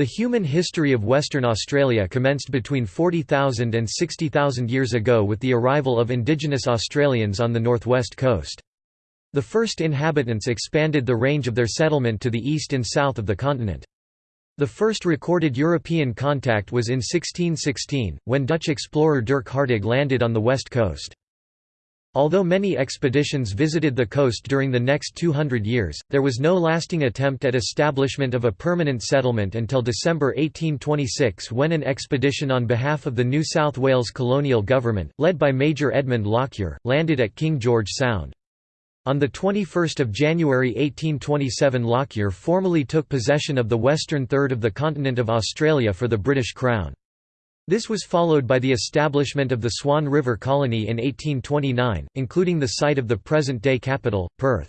The human history of Western Australia commenced between 40,000 and 60,000 years ago with the arrival of indigenous Australians on the northwest coast. The first inhabitants expanded the range of their settlement to the east and south of the continent. The first recorded European contact was in 1616, when Dutch explorer Dirk Hartog landed on the west coast. Although many expeditions visited the coast during the next 200 years, there was no lasting attempt at establishment of a permanent settlement until December 1826 when an expedition on behalf of the New South Wales colonial government, led by Major Edmund Lockyer, landed at King George Sound. On 21 January 1827 Lockyer formally took possession of the western third of the continent of Australia for the British Crown. This was followed by the establishment of the Swan River Colony in 1829, including the site of the present-day capital, Perth.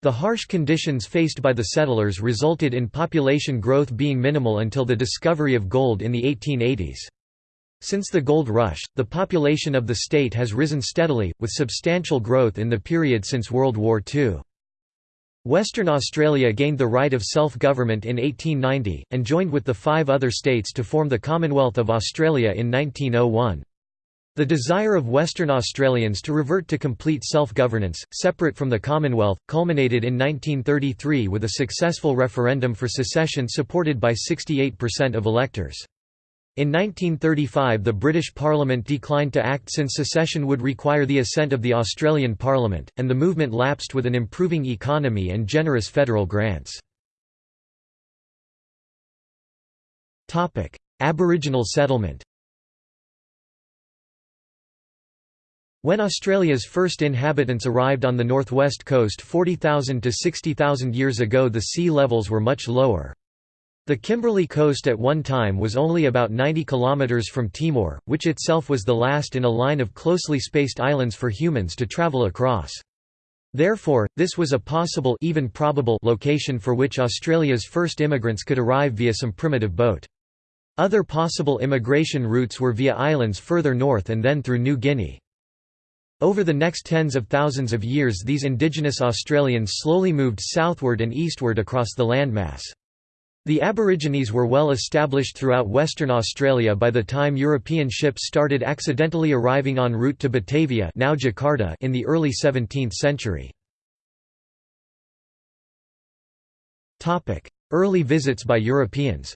The harsh conditions faced by the settlers resulted in population growth being minimal until the discovery of gold in the 1880s. Since the gold rush, the population of the state has risen steadily, with substantial growth in the period since World War II. Western Australia gained the right of self-government in 1890, and joined with the five other states to form the Commonwealth of Australia in 1901. The desire of Western Australians to revert to complete self-governance, separate from the Commonwealth, culminated in 1933 with a successful referendum for secession supported by 68% of electors. In 1935 the British Parliament declined to act since secession would require the assent of the Australian Parliament, and the movement lapsed with an improving economy and generous federal grants. Aboriginal settlement When Australia's first inhabitants arrived on the northwest coast 40,000 to 60,000 years ago the sea levels were much lower. The Kimberley coast at one time was only about 90 kilometers from Timor, which itself was the last in a line of closely spaced islands for humans to travel across. Therefore, this was a possible even probable location for which Australia's first immigrants could arrive via some primitive boat. Other possible immigration routes were via islands further north and then through New Guinea. Over the next tens of thousands of years these indigenous Australians slowly moved southward and eastward across the landmass. The Aborigines were well established throughout Western Australia by the time European ships started accidentally arriving en route to Batavia now Jakarta in the early 17th century. Early visits by Europeans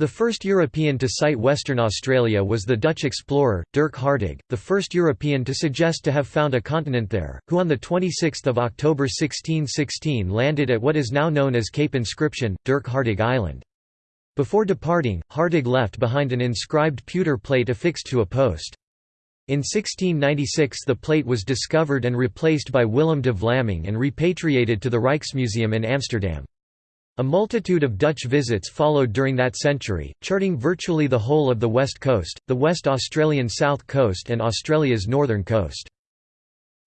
The first European to sight Western Australia was the Dutch explorer, Dirk Hartog, the first European to suggest to have found a continent there, who on 26 October 1616 landed at what is now known as Cape Inscription, Dirk Hartog Island. Before departing, Hartog left behind an inscribed pewter plate affixed to a post. In 1696 the plate was discovered and replaced by Willem de Vlaming and repatriated to the Rijksmuseum in Amsterdam. A multitude of Dutch visits followed during that century, charting virtually the whole of the west coast, the West Australian south coast and Australia's northern coast.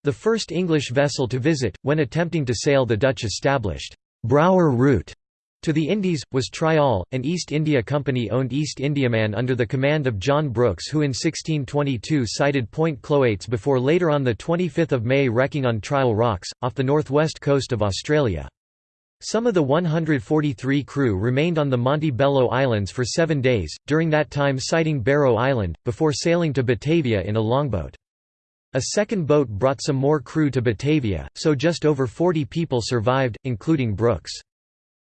The first English vessel to visit, when attempting to sail the Dutch-established Brouwer route to the Indies, was Trial, an East India Company-owned East Indiaman under the command of John Brooks who in 1622 sighted Point Cloates before later on 25 May wrecking on Trial Rocks, off the northwest coast of Australia. Some of the 143 crew remained on the Montebello Islands for seven days, during that time sighting Barrow Island, before sailing to Batavia in a longboat. A second boat brought some more crew to Batavia, so just over 40 people survived, including Brooks.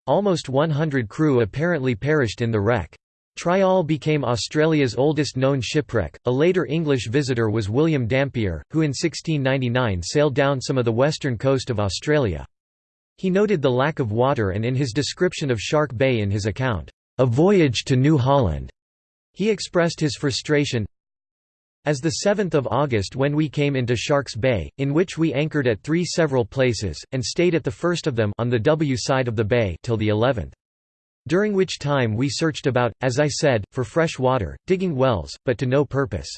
Almost 100 crew apparently perished in the wreck. Trial became Australia's oldest known shipwreck. A later English visitor was William Dampier, who in 1699 sailed down some of the western coast of Australia. He noted the lack of water and in his description of Shark Bay in his account, "'A Voyage to New Holland' he expressed his frustration, as the 7th of August when we came into Sharks Bay, in which we anchored at three several places, and stayed at the first of them on the W side of the bay till the 11th. During which time we searched about, as I said, for fresh water, digging wells, but to no purpose.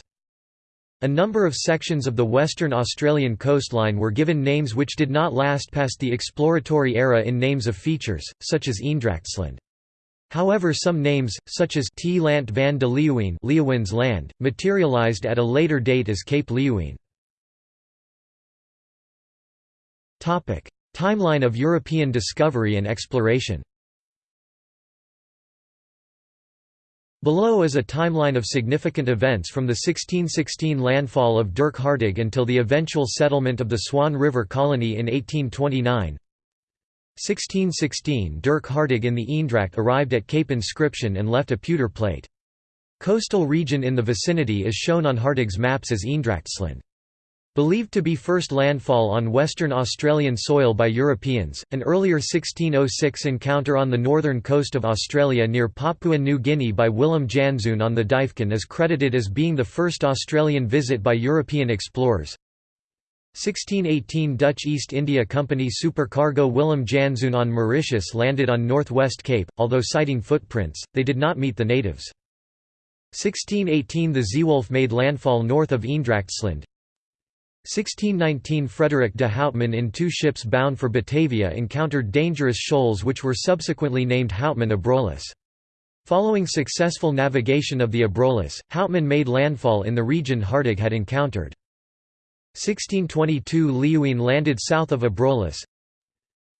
A number of sections of the Western Australian coastline were given names which did not last past the exploratory era in names of features, such as Eendrachtsland. However some names, such as T. Lant van de Leeuwin Leeuwin's land, materialised at a later date as Cape Leeuwin. Timeline of European discovery and exploration Below is a timeline of significant events from the 1616 landfall of Dirk Hartog until the eventual settlement of the Swan River colony in 1829. 1616 Dirk Hartog in the Eendracht arrived at Cape Inscription and left a pewter plate. Coastal region in the vicinity is shown on Hartog's maps as Eendrachtsland. Believed to be first landfall on Western Australian soil by Europeans, an earlier 1606 encounter on the northern coast of Australia near Papua New Guinea by Willem Janszoon on the Duyfken is credited as being the first Australian visit by European explorers. 1618 Dutch East India Company supercargo Willem Janszoon on Mauritius landed on Northwest Cape, although citing footprints, they did not meet the natives. 1618 The Zeewolf made landfall north of Eendrachtsland, 1619 Frederick de Houtman in two ships bound for Batavia encountered dangerous shoals which were subsequently named Houtman Abrolhos. Following successful navigation of the Abrolhos, Houtman made landfall in the region Hartog had encountered. 1622 Leeuwin landed south of Abrolhos.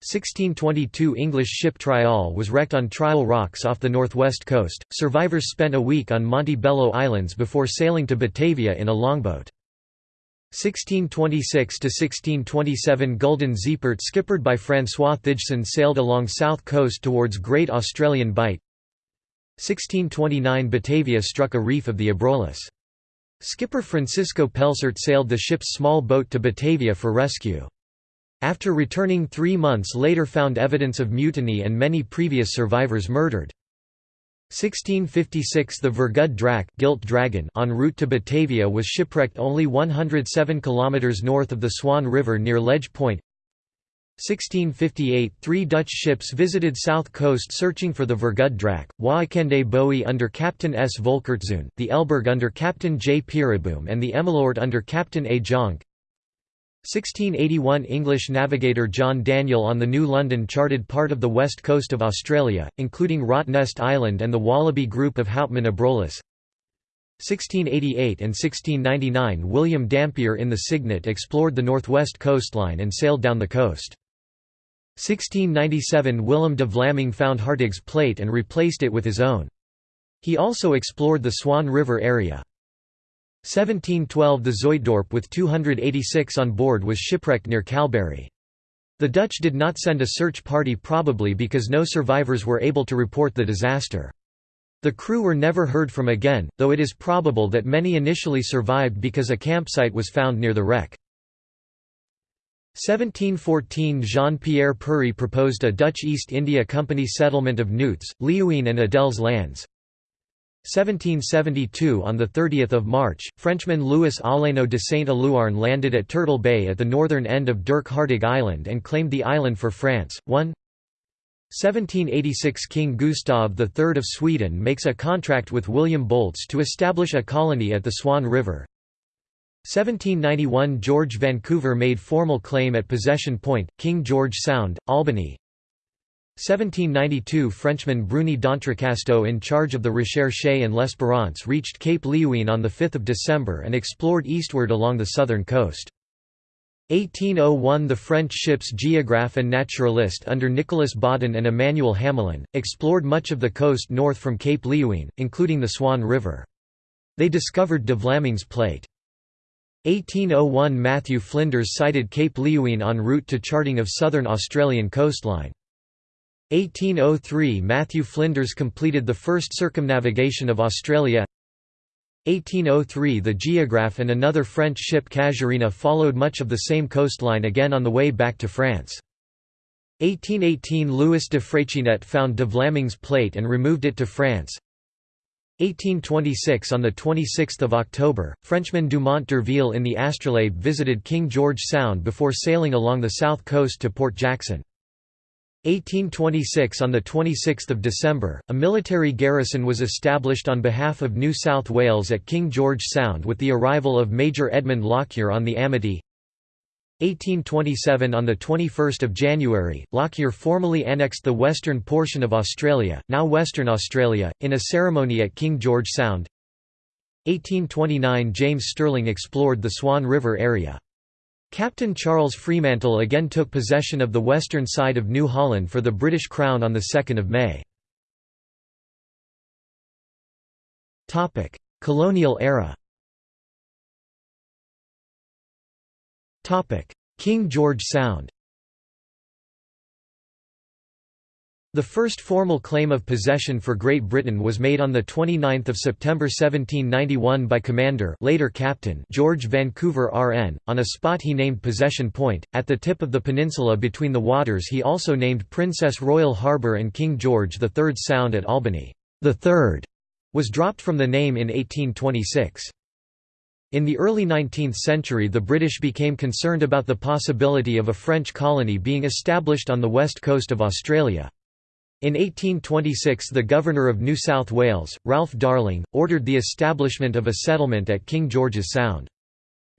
1622 English ship Trial was wrecked on Trial Rocks off the northwest coast. Survivors spent a week on Montebello Islands before sailing to Batavia in a longboat. 1626–1627 Gulden Zeepaert skippered by François Thijssen sailed along south coast towards Great Australian Bight 1629 Batavia struck a reef of the Abrolhos. Skipper Francisco Pelsaert sailed the ship's small boat to Batavia for rescue. After returning three months later found evidence of mutiny and many previous survivors murdered. 1656 The Vergud Drac Gilt Dragon en route to Batavia was shipwrecked only 107 km north of the Swan River near Ledge Point 1658 Three Dutch ships visited south coast searching for the Vergud Drac, Waakende Bowie under Captain S. Volkertzoon, the Elburg under Captain J. Peereboom and the Emmeloord under Captain A. Jonk 1681 English navigator John Daniel on the New London charted part of the west coast of Australia, including Rottnest Island and the Wallaby group of Houtman Abrolhos. 1688 and 1699 William Dampier in the Cygnet explored the northwest coastline and sailed down the coast. 1697 Willem de Vlaming found Hartog's plate and replaced it with his own. He also explored the Swan River area. 1712 The Zuytdorp with 286 on board was shipwrecked near Kalbarri. The Dutch did not send a search party probably because no survivors were able to report the disaster. The crew were never heard from again, though it is probable that many initially survived because a campsite was found near the wreck. 1714 Jean-Pierre Pury proposed a Dutch East India Company settlement of Noots, Leeuwin and Adels lands. 1772 On 30 March, Frenchman Louis Aleno de Saint-Éluarn landed at Turtle Bay at the northern end of Dirk Hartog Island and claimed the island for France. 1 1786 King Gustav III of Sweden makes a contract with William Bolts to establish a colony at the Swan River. 1791 George Vancouver made formal claim at Possession Point, King George Sound, Albany. 1792 Frenchman Bruni d'Entrecasteaux in charge of the Recherche and L'Espérance reached Cape Leeuwin on 5 December and explored eastward along the southern coast. 1801 The French ships Geographe and Naturaliste under Nicolas Baudin and Emmanuel Hamelin, explored much of the coast north from Cape Leeuwin, including the Swan River. They discovered de Vlaming's Plate. 1801 Matthew Flinders sighted Cape Leeuwin en route to charting of southern Australian coastline. 1803 Matthew Flinders completed the first circumnavigation of Australia 1803 The Geographe and another French ship Casuarina followed much of the same coastline again on the way back to France. 1818 Louis de Freycinet found de Vlaming's plate and removed it to France. 1826 On 26 October, Frenchman Dumont d'Urville in the Astrolabe visited King George Sound before sailing along the south coast to Port Jackson. 1826 On 26 December, a military garrison was established on behalf of New South Wales at King George Sound with the arrival of Major Edmund Lockyer on the Amity. 1827 On 21 January, Lockyer formally annexed the western portion of Australia, now Western Australia, in a ceremony at King George Sound. 1829 James Stirling explored the Swan River area. Captain Charles Fremantle again took possession of the western side of New Holland for the British Crown on 2 May. Colonial era. King George Sound The first formal claim of possession for Great Britain was made on 29 September 1791 by Commander later Captain George Vancouver RN, on a spot he named Possession Point, at the tip of the peninsula between the waters he also named Princess Royal Harbour and King George III Sound at Albany. The third was dropped from the name in 1826. In the early 19th century the British became concerned about the possibility of a French colony being established on the west coast of Australia. In 1826 the Governor of New South Wales, Ralph Darling, ordered the establishment of a settlement at King George's Sound.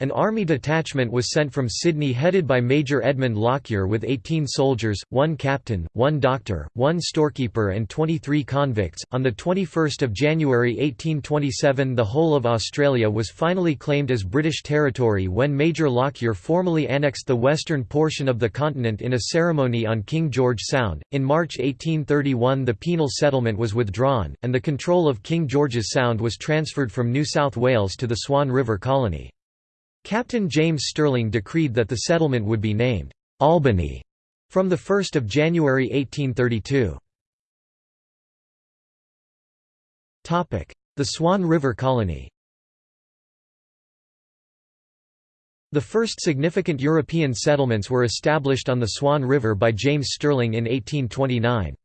An army detachment was sent from Sydney headed by Major Edmund Lockyer with 18 soldiers, one captain, one doctor, one storekeeper and 23 convicts. On the 21st of January 1827 the whole of Australia was finally claimed as British territory when Major Lockyer formally annexed the western portion of the continent in a ceremony on King George Sound. In March 1831 the penal settlement was withdrawn and the control of King George's Sound was transferred from New South Wales to the Swan River Colony. Captain James Stirling decreed that the settlement would be named Albany from 1 January 1832. The Swan River Colony The first significant European settlements were established on the Swan River by James Stirling in 1829.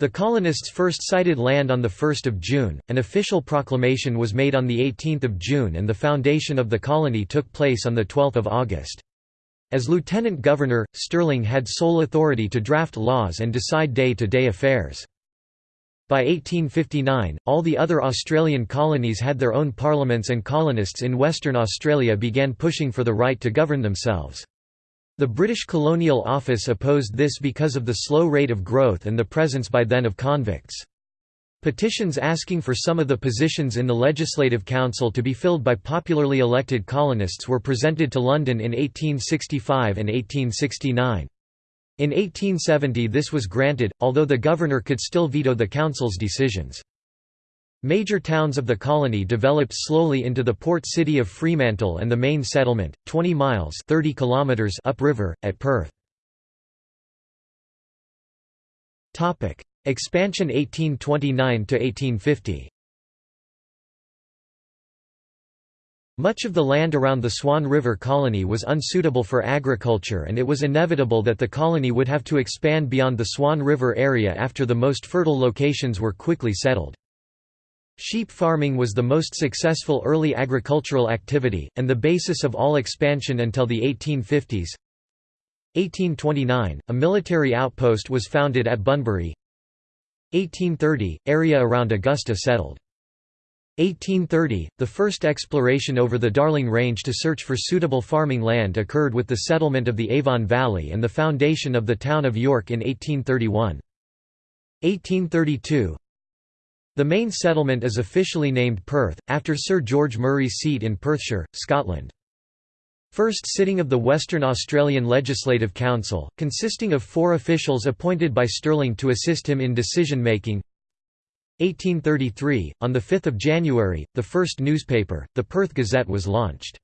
The colonists first sighted land on 1 June, an official proclamation was made on 18 June and the foundation of the colony took place on 12 August. As lieutenant governor, Stirling had sole authority to draft laws and decide day-to-day -day affairs. By 1859, all the other Australian colonies had their own parliaments and colonists in Western Australia began pushing for the right to govern themselves. The British Colonial Office opposed this because of the slow rate of growth and the presence by then of convicts. Petitions asking for some of the positions in the Legislative Council to be filled by popularly elected colonists were presented to London in 1865 and 1869. In 1870 this was granted, although the governor could still veto the council's decisions. Major towns of the colony developed slowly into the port city of Fremantle and the main settlement, 20 miles 30 kilometers upriver, at Perth. Expansion 1829–1850 Much of the land around the Swan River colony was unsuitable for agriculture and it was inevitable that the colony would have to expand beyond the Swan River area after the most fertile locations were quickly settled. Sheep farming was the most successful early agricultural activity, and the basis of all expansion until the 1850s. 1829, a military outpost was founded at Bunbury. 1830, area around Augusta settled. 1830, the first exploration over the Darling Range to search for suitable farming land occurred with the settlement of the Avon Valley and the foundation of the town of York in 1831. 1832, the main settlement is officially named Perth, after Sir George Murray's seat in Perthshire, Scotland. First sitting of the Western Australian Legislative Council, consisting of four officials appointed by Stirling to assist him in decision-making 1833, on 5 January, the first newspaper, the Perth Gazette was launched.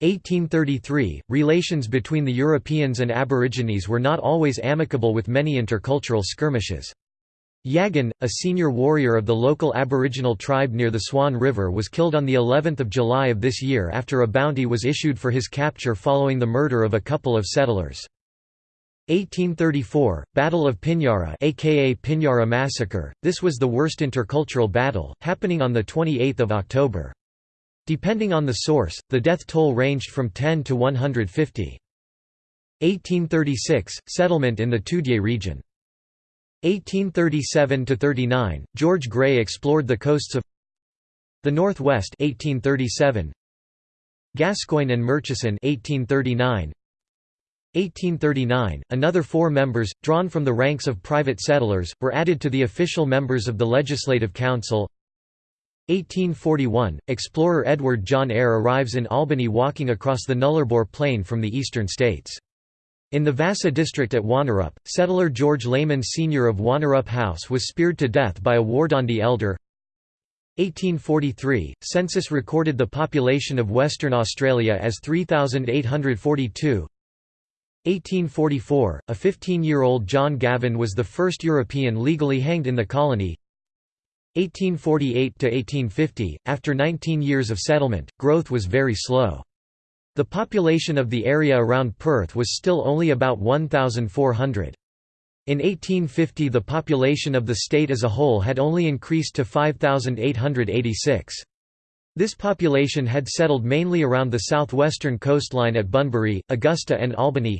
1833, relations between the Europeans and Aborigines were not always amicable with many intercultural skirmishes. Yagan, a senior warrior of the local Aboriginal tribe near the Swan River was killed on the 11th of July of this year after a bounty was issued for his capture following the murder of a couple of settlers. 1834, Battle of Pinjarra aka Pinjarra Massacre, this was the worst intercultural battle, happening on 28 October. Depending on the source, the death toll ranged from 10 to 150. 1836, settlement in the Toodyay region. 1837–39, George Grey explored the coasts of the Northwest 1837, Gascoyne and Murchison 1839, 1839, another four members, drawn from the ranks of private settlers, were added to the official members of the Legislative Council 1841 – Explorer Edward John Eyre arrives in Albany walking across the Nullarbor Plain from the eastern states. In the Vassar district at Wonnerup, settler George Layman Sr. of Wonnerup House was speared to death by a Wardandi elder. 1843 – Census recorded the population of Western Australia as 3,842 1844 – A 15-year-old John Gavin was the first European legally hanged in the colony 1848–1850 – After 19 years of settlement, growth was very slow. The population of the area around Perth was still only about 1,400. In 1850 the population of the state as a whole had only increased to 5,886. This population had settled mainly around the southwestern coastline at Bunbury, Augusta and Albany.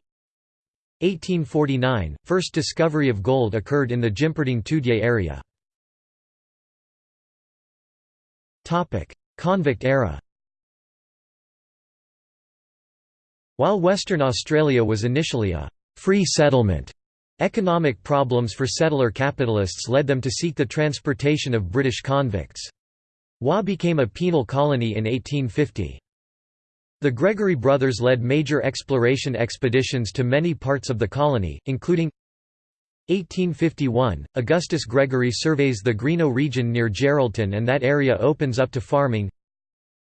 1849 – First discovery of gold occurred in the Jimperding Toodyay area. Convict era While Western Australia was initially a «free settlement», economic problems for settler capitalists led them to seek the transportation of British convicts. Wa became a penal colony in 1850. The Gregory brothers led major exploration expeditions to many parts of the colony, including 1851, Augustus Gregory surveys the Greenough region near Geraldton and that area opens up to farming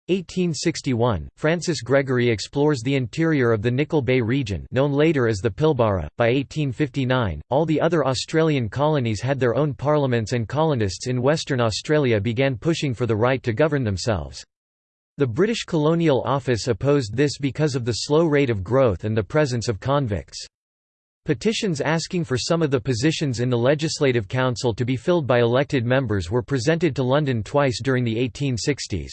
1861, Francis Gregory explores the interior of the Nickol Bay region known later as the Pilbara. By 1859, all the other Australian colonies had their own parliaments and colonists in Western Australia began pushing for the right to govern themselves. The British Colonial Office opposed this because of the slow rate of growth and the presence of convicts. Petitions asking for some of the positions in the Legislative Council to be filled by elected members were presented to London twice during the 1860s.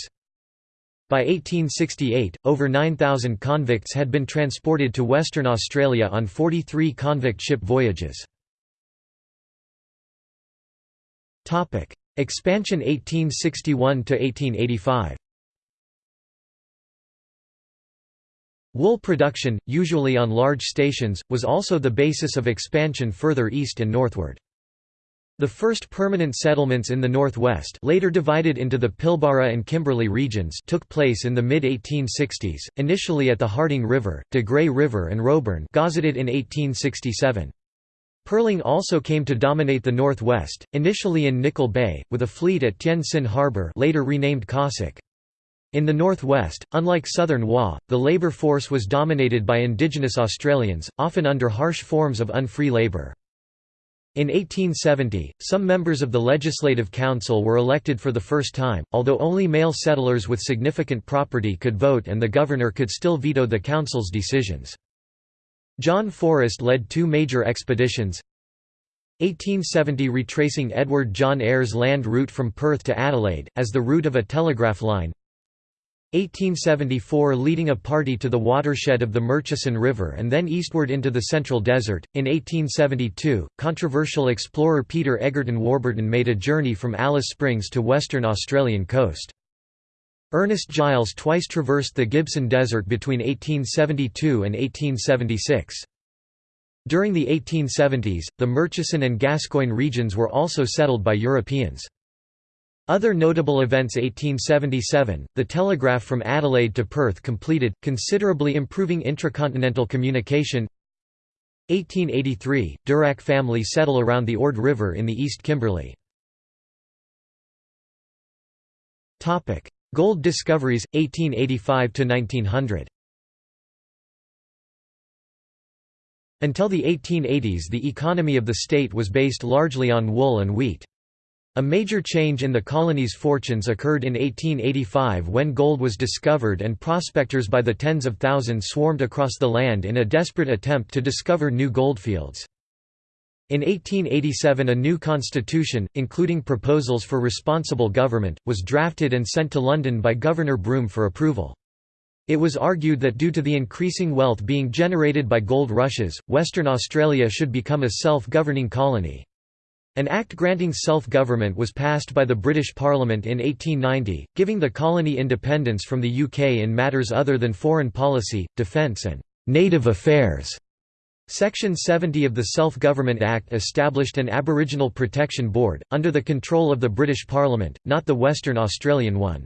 By 1868, over 9,000 convicts had been transported to Western Australia on 43 convict ship voyages. Expansion 1861–1885 Wool production, usually on large stations, was also the basis of expansion further east and northward. The first permanent settlements in the northwest later divided into the Pilbara and Kimberley regions took place in the mid-1860s, initially at the Harding River, de Grey River and Roebourne gazetted in 1867. Pearling also came to dominate the northwest, initially in Nickol Bay, with a fleet at Tien Sin Harbour later renamed Cossack. In the northwest, unlike southern Wa, the labour force was dominated by indigenous Australians, often under harsh forms of unfree labour. In 1870, some members of the Legislative Council were elected for the first time, although only male settlers with significant property could vote and the governor could still veto the council's decisions. John Forrest led two major expeditions 1870 retracing Edward John Eyre's land route from Perth to Adelaide, as the route of a telegraph line 1874 leading a party to the watershed of the Murchison River and then eastward into the Central Desert. In 1872, controversial explorer Peter Egerton Warburton made a journey from Alice Springs to western Australian coast. Ernest Giles twice traversed the Gibson Desert between 1872 and 1876. During the 1870s, the Murchison and Gascoyne regions were also settled by Europeans. Other notable events 1877, the telegraph from Adelaide to Perth completed, considerably improving intracontinental communication 1883, Durack family settle around the Ord River in the East Kimberley. Gold discoveries, 1885–1900 Until the 1880s the economy of the state was based largely on wool and wheat. A major change in the colony's fortunes occurred in 1885 when gold was discovered and prospectors by the tens of thousands swarmed across the land in a desperate attempt to discover new goldfields. In 1887 a new constitution, including proposals for responsible government, was drafted and sent to London by Governor Broome for approval. It was argued that due to the increasing wealth being generated by gold rushes, Western Australia should become a self-governing colony. An act granting self-government was passed by the British Parliament in 1890, giving the colony independence from the UK in matters other than foreign policy, defence and «native affairs». Section 70 of the Self-Government Act established an Aboriginal Protection Board, under the control of the British Parliament, not the Western Australian one.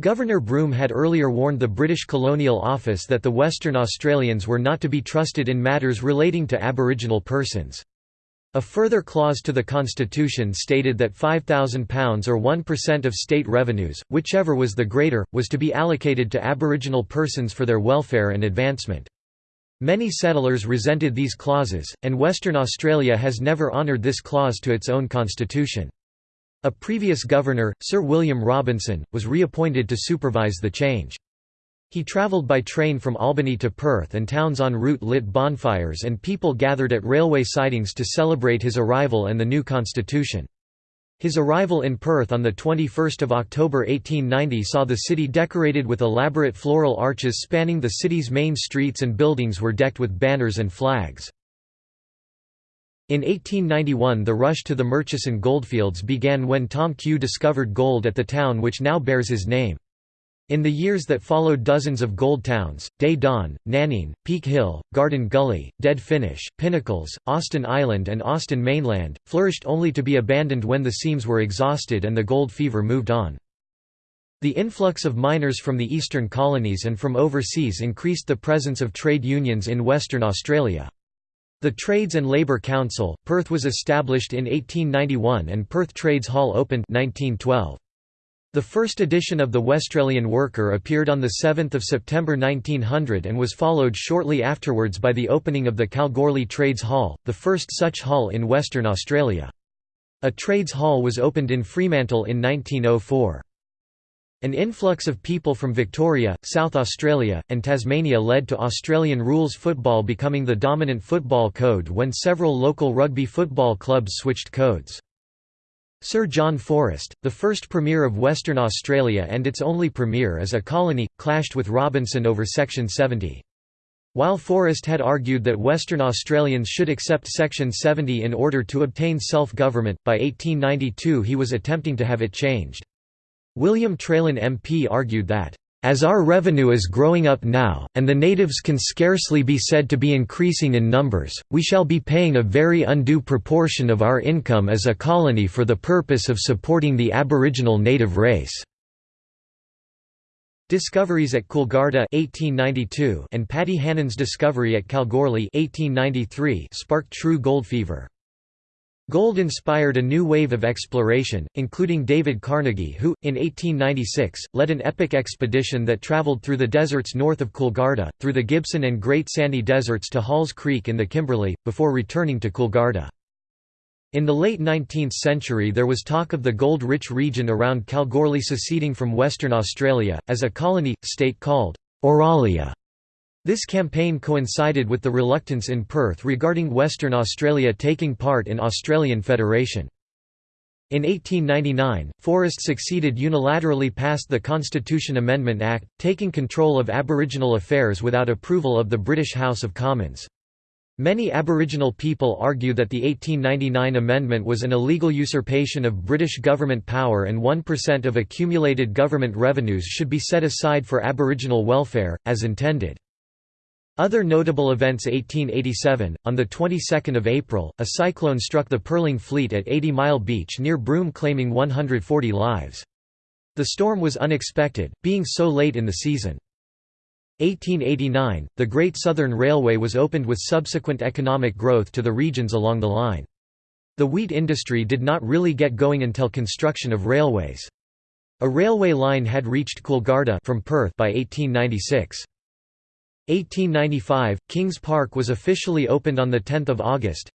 Governor Broome had earlier warned the British Colonial Office that the Western Australians were not to be trusted in matters relating to Aboriginal persons. A further clause to the constitution stated that £5,000 or 1% of state revenues, whichever was the greater, was to be allocated to Aboriginal persons for their welfare and advancement. Many settlers resented these clauses, and Western Australia has never honoured this clause to its own constitution. A previous governor, Sir William Robinson, was reappointed to supervise the change. He travelled by train from Albany to Perth and towns en route lit bonfires and people gathered at railway sidings to celebrate his arrival and the new constitution. His arrival in Perth on 21 October 1890 saw the city decorated with elaborate floral arches spanning the city's main streets and buildings were decked with banners and flags. In 1891 the rush to the Murchison goldfields began when Tom Cue discovered gold at the town which now bears his name. In the years that followed dozens of gold towns, Day Dawn, Nannine, Peak Hill, Garden Gully, Dead Finish, Pinnacles, Austin Island and Austin Mainland, flourished only to be abandoned when the seams were exhausted and the gold fever moved on. The influx of miners from the eastern colonies and from overseas increased the presence of trade unions in Western Australia. The Trades and Labour Council, Perth was established in 1891 and Perth Trades Hall opened 1912. The first edition of the Westralian Worker appeared on 7 September 1900 and was followed shortly afterwards by the opening of the Kalgoorlie Trades Hall, the first such hall in Western Australia. A trades hall was opened in Fremantle in 1904. An influx of people from Victoria, South Australia, and Tasmania led to Australian rules football becoming the dominant football code when several local rugby football clubs switched codes. Sir John Forrest, the first Premier of Western Australia and its only Premier as a colony, clashed with Robinson over Section 70. While Forrest had argued that Western Australians should accept Section 70 in order to obtain self-government, by 1892 he was attempting to have it changed. William Traylen MP argued that as our revenue is growing up now, and the natives can scarcely be said to be increasing in numbers, we shall be paying a very undue proportion of our income as a colony for the purpose of supporting the aboriginal native race." Discoveries at Coolgardie 1892 and Paddy Hannan's discovery at Kalgoorlie 1893 sparked true gold fever. Gold inspired a new wave of exploration, including David Carnegie who, in 1896, led an epic expedition that travelled through the deserts north of Coolgardie, through the Gibson and Great Sandy Deserts to Halls Creek in the Kimberley, before returning to Coolgardie. In the late 19th century there was talk of the gold-rich region around Kalgoorlie seceding from Western Australia, as a colony, state called Auralia. This campaign coincided with the reluctance in Perth regarding Western Australia taking part in Australian Federation. In 1899, Forrest succeeded unilaterally passed the Constitution Amendment Act, taking control of Aboriginal affairs without approval of the British House of Commons. Many Aboriginal people argue that the 1899 amendment was an illegal usurpation of British government power and 1% of accumulated government revenues should be set aside for Aboriginal welfare, as intended. Other notable events 1887, on the 22nd of April, a cyclone struck the Pearling Fleet at 80 Mile Beach near Broome claiming 140 lives. The storm was unexpected, being so late in the season. 1889, the Great Southern Railway was opened with subsequent economic growth to the regions along the line. The wheat industry did not really get going until construction of railways. A railway line had reached Coolgardie from Perth by 1896. 1895 – Kings Park was officially opened on 10 August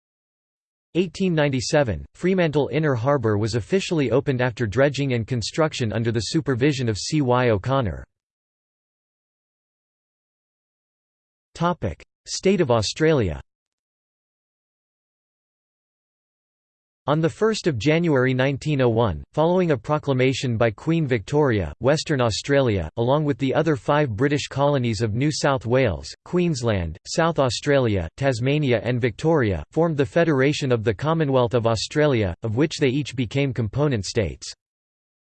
1897 – Fremantle Inner Harbour was officially opened after dredging and construction under the supervision of C. Y. O'Connor. State of Australia On 1 January 1901, following a proclamation by Queen Victoria, Western Australia, along with the other five British colonies of New South Wales, Queensland, South Australia, Tasmania and Victoria, formed the Federation of the Commonwealth of Australia, of which they each became component states.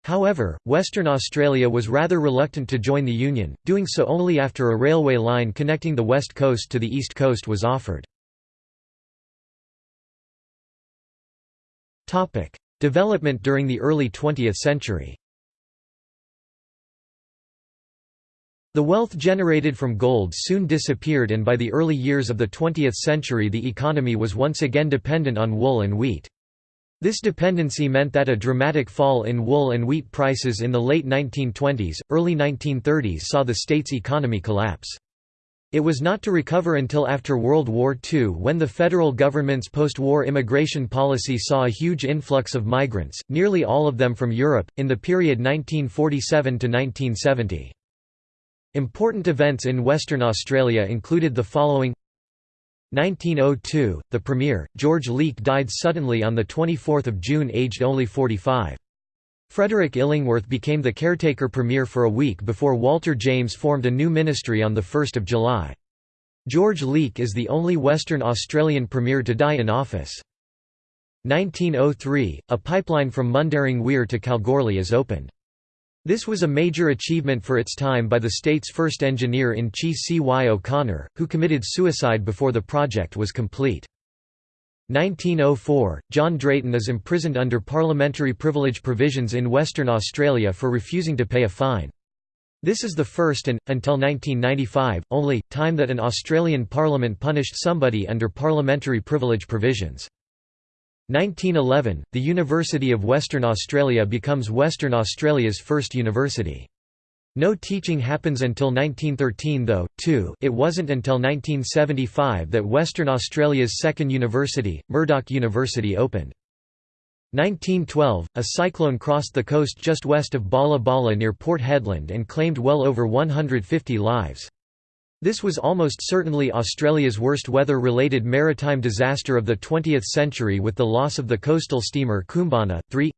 However, Western Australia was rather reluctant to join the Union, doing so only after a railway line connecting the west coast to the east coast was offered. Development during the early 20th century The wealth generated from gold soon disappeared and by the early years of the 20th century the economy was once again dependent on wool and wheat. This dependency meant that a dramatic fall in wool and wheat prices in the late 1920s, early 1930s saw the state's economy collapse. It was not to recover until after World War II when the federal government's post-war immigration policy saw a huge influx of migrants, nearly all of them from Europe, in the period 1947 to 1970. Important events in Western Australia included the following 1902, the Premier, George Leake died suddenly on 24 June aged only 45. Frederick Illingworth became the caretaker Premier for a week before Walter James formed a new ministry on 1 July. George Leake is the only Western Australian Premier to die in office. 1903, a pipeline from Mundaring Weir to Kalgoorlie is opened. This was a major achievement for its time by the state's first engineer-in-chief C. Y. O'Connor, who committed suicide before the project was complete. 1904, John Drayton is imprisoned under parliamentary privilege provisions in Western Australia for refusing to pay a fine. This is the first and, until 1995, only, time that an Australian parliament punished somebody under parliamentary privilege provisions. 1911, the University of Western Australia becomes Western Australia's first university. No teaching happens until 1913 though, too it wasn't until 1975 that Western Australia's second university, Murdoch University opened. 1912, a cyclone crossed the coast just west of Balla Balla near Port Hedland and claimed well over 150 lives. This was almost certainly Australia's worst weather-related maritime disaster of the 20th century with the loss of the coastal steamer Koombana, 3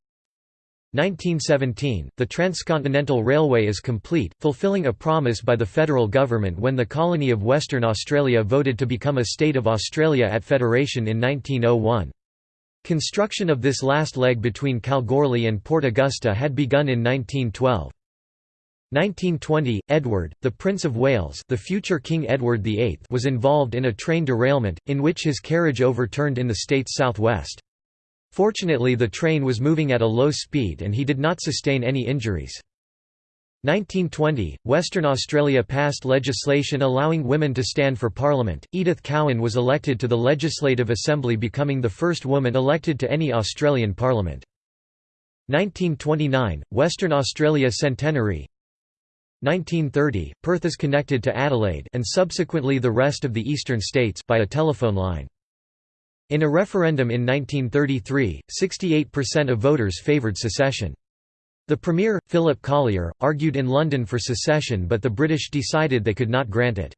1917, the Transcontinental Railway is complete, fulfilling a promise by the federal government when the colony of Western Australia voted to become a state of Australia at federation in 1901. Construction of this last leg between Kalgoorlie and Port Augusta had begun in 1912. 1920, Edward, the Prince of Wales the future King Edward VIII was involved in a train derailment, in which his carriage overturned in the state's southwest. Fortunately the train was moving at a low speed and he did not sustain any injuries. 1920, Western Australia passed legislation allowing women to stand for Parliament. Edith Cowan was elected to the Legislative Assembly, becoming the first woman elected to any Australian Parliament. 1929, Western Australia Centenary 1930, Perth is connected to Adelaide and subsequently the rest of the eastern states by a telephone line. In a referendum in 1933, 68% of voters favoured secession. The Premier, Philip Collier, argued in London for secession but the British decided they could not grant it.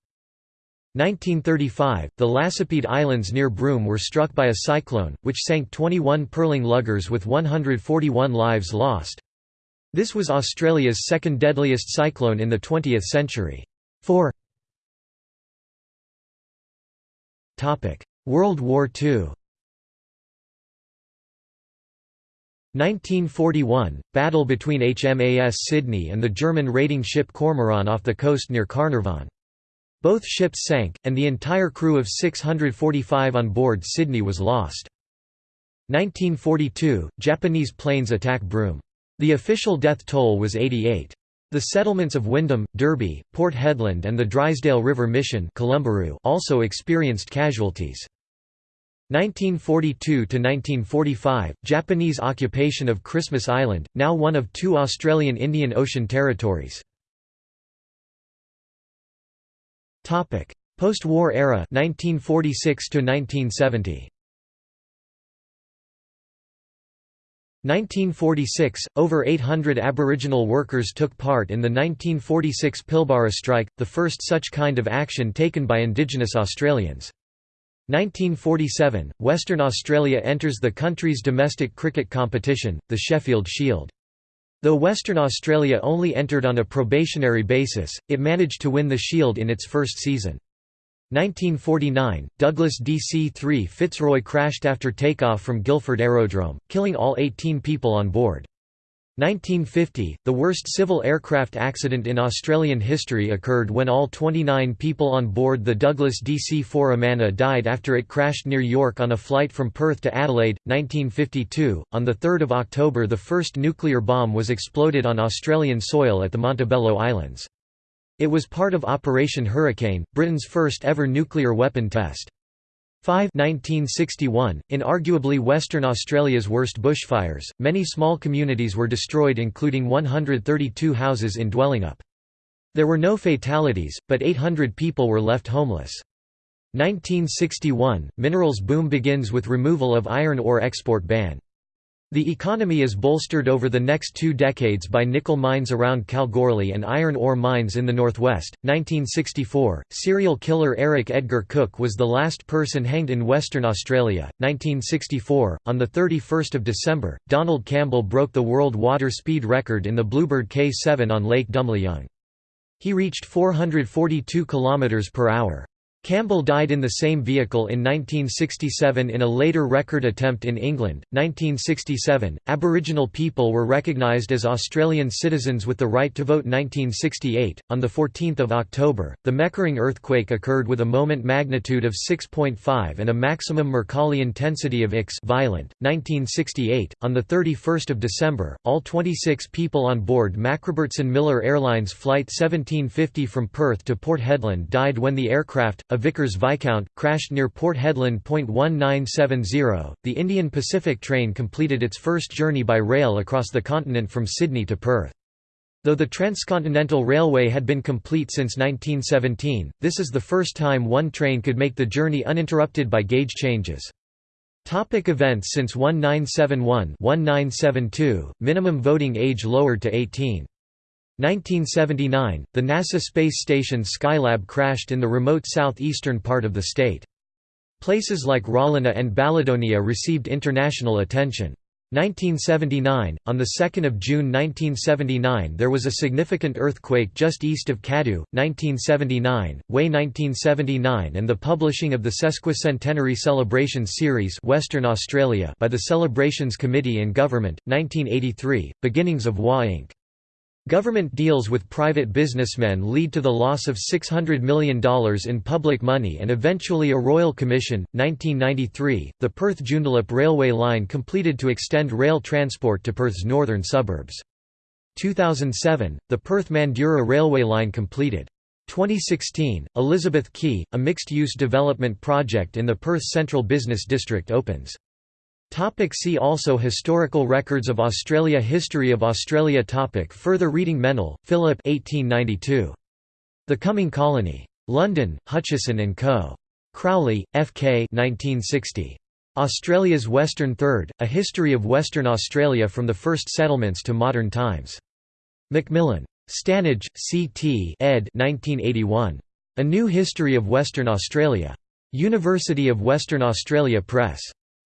1935, the Lacepede Islands near Broome were struck by a cyclone, which sank 21 pearling luggers with 141 lives lost. This was Australia's second deadliest cyclone in the 20th century. 4 World War II 1941 – Battle between HMAS Sydney and the German raiding ship Cormoran off the coast near Carnarvon. Both ships sank, and the entire crew of 645 on board Sydney was lost. 1942 – Japanese planes attack Broome. The official death toll was 88. The settlements of Wyndham, Derby, Port Hedland and the Drysdale River Mission also experienced casualties. 1942–1945, Japanese occupation of Christmas Island, now one of two Australian Indian Ocean territories. Post-war era 1946 1970. 1946 – Over 800 Aboriginal workers took part in the 1946 Pilbara strike, the first such kind of action taken by Indigenous Australians. 1947 – Western Australia enters the country's domestic cricket competition, the Sheffield Shield. Though Western Australia only entered on a probationary basis, it managed to win the Shield in its first season. 1949, Douglas DC-3 Fitzroy crashed after takeoff from Guildford Aerodrome, killing all 18 people on board. 1950, the worst civil aircraft accident in Australian history occurred when all 29 people on board the Douglas DC-4 Amana died after it crashed near York on a flight from Perth to Adelaide. 1952, on 3 October the first nuclear bomb was exploded on Australian soil at the Montebello Islands. It was part of Operation Hurricane, Britain's first ever nuclear weapon test. 5 1961, in arguably Western Australia's worst bushfires, many small communities were destroyed including 132 houses in Dwellingup. There were no fatalities, but 800 people were left homeless. 1961, minerals boom begins with removal of iron ore export ban. The economy is bolstered over the next two decades by nickel mines around Kalgoorlie and iron ore mines in the northwest. 1964, serial killer Eric Edgar Cook was the last person hanged in Western Australia. 1964, on the 31st of December, Donald Campbell broke the world water speed record in the Bluebird K7 on Lake Dumleyung. He reached 442 km per hour. Campbell died in the same vehicle in 1967 in a later record attempt in England. 1967, Aboriginal people were recognised as Australian citizens with the right to vote. 1968, on the 14th of October, the Meckering earthquake occurred with a moment magnitude of 6.5 and a maximum Mercalli intensity of X violent. 1968, on the 31st of December, all 26 people on board Macrobertson Miller Airlines flight 1750 from Perth to Port Hedland died when the aircraft a Vickers Viscount, crashed near Port Hedland. 1970, the Indian Pacific train completed its first journey by rail across the continent from Sydney to Perth. Though the Transcontinental Railway had been complete since 1917, this is the first time one train could make the journey uninterrupted by gauge changes. Topic events Since 1971-1972, minimum voting age lowered to 18. 1979, the NASA space station Skylab crashed in the remote southeastern part of the state. Places like Rawlinna and Balladonia received international attention. 1979, on 2 June 1979 there was a significant earthquake just east of Cadoux, 1979, Way 1979 and the publishing of the Sesquicentenary Celebrations Series Western Australia by the Celebrations Committee in Government, 1983, beginnings of WA Inc. Government deals with private businessmen lead to the loss of $600 million in public money and eventually a royal commission. 1993, the Perth Joondalup railway line completed to extend rail transport to Perth's northern suburbs. 2007, the Perth Mandurah railway line completed. 2016, Elizabeth Quay, a mixed-use development project in the Perth Central Business District opens. Topic see also Historical records of Australia History of Australia topic Further reading Mennell, Philip 1892. The Coming Colony. London, Hutchinson & Co. Crowley, F. K. 1960. Australia's Western Third, A History of Western Australia from the First Settlements to Modern Times. Macmillan. Stannage, C. T. ed. 1981. A New History of Western Australia. University of Western Australia Press.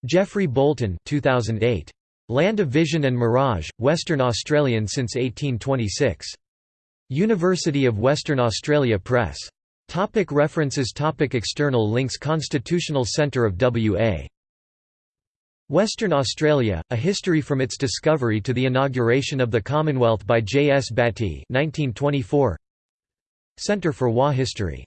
Geoffrey Bolton 2008. Land of Vision and Mirage, Western Australian since 1826. University of Western Australia Press. Topic references Topic External links Constitutional Centre of W.A. Western Australia, A History from its Discovery to the Inauguration of the Commonwealth by J. S. Battye 1924. Centre for WA History